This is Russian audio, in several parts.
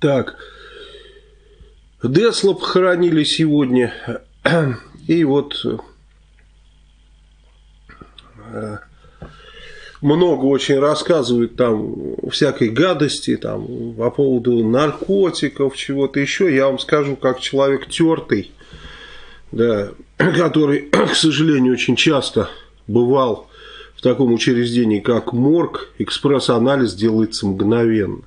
Так. Десла похоронили сегодня. И вот э, много очень рассказывают там всякой гадости там по поводу наркотиков, чего-то еще. Я вам скажу, как человек тертый, да, который, к сожалению, очень часто бывал в таком учреждении, как морг, экспресс-анализ делается мгновенно.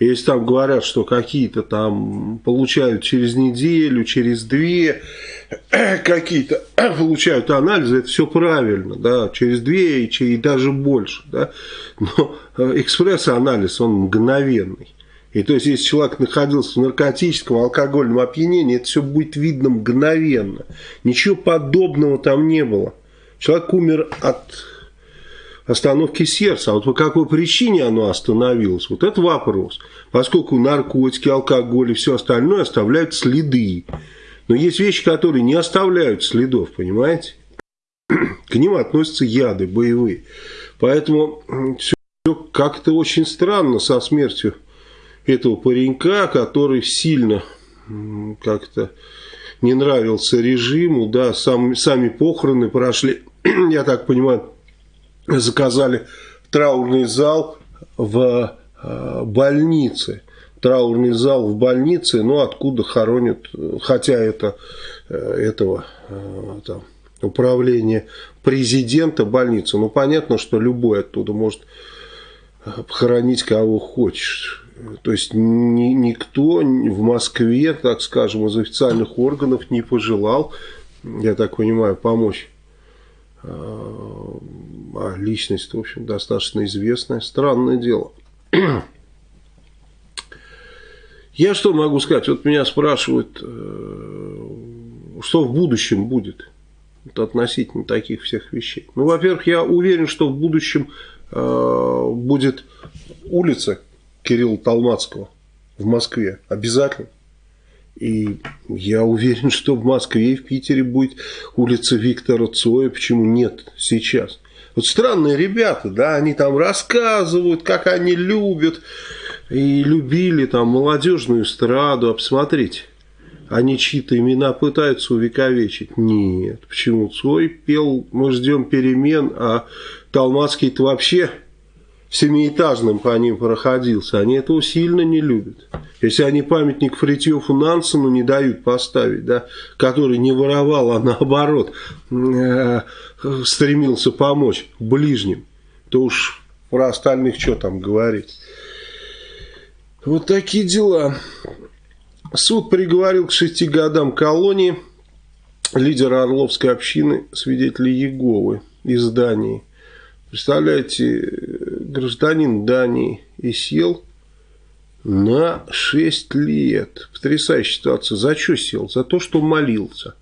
Если там говорят, что какие-то там получают через неделю, через две, какие-то получают анализы, это все правильно, да, через две и, и даже больше, да, но экспресс-анализ, он мгновенный. И то есть, если человек находился в наркотическом, алкогольном опьянении, это все будет видно мгновенно. Ничего подобного там не было. Человек умер от остановки сердца. А вот по какой причине оно остановилось, вот это вопрос. Поскольку наркотики, алкоголь и все остальное оставляют следы. Но есть вещи, которые не оставляют следов, понимаете? К ним относятся яды боевые. Поэтому все как-то очень странно со смертью этого паренька, который сильно как-то не нравился режиму, да, сам, сами похороны прошли, я так понимаю, заказали траурный зал в э, больнице. Траурный зал в больнице, ну, откуда хоронят, хотя это э, этого э, там, управление президента больницы. Ну, понятно, что любой оттуда может похоронить кого хочешь. То есть ни, никто в Москве, так скажем, из официальных органов не пожелал, я так понимаю, помочь а личность, в общем, достаточно известная. Странное дело. Я что могу сказать? Вот меня спрашивают, э, что в будущем будет вот относительно таких всех вещей. Ну, во-первых, я уверен, что в будущем э, будет улица Кирилла Толмацкого в Москве. Обязательно. И я уверен, что в Москве и в Питере будет улица Виктора Цоя. Почему нет сейчас? Вот странные ребята, да, они там рассказывают, как они любят и любили там молодежную эстраду. А посмотрите, они чьи-то имена пытаются увековечить. Нет, почему Цой пел «Мы ждем перемен», а Талмацкий-то вообще семиэтажным по ним проходился, они этого сильно не любят. Если они памятник Фритьёфу Нансену не дают поставить, да, который не воровал, а наоборот э, стремился помочь ближним, то уж про остальных что там говорить. Вот такие дела. Суд приговорил к шести годам колонии лидера Орловской общины свидетелей Еговы из Дании. Представляете, гражданин Дании и сел на 6 лет. Потрясающая ситуация. За что сел? За то, что молился.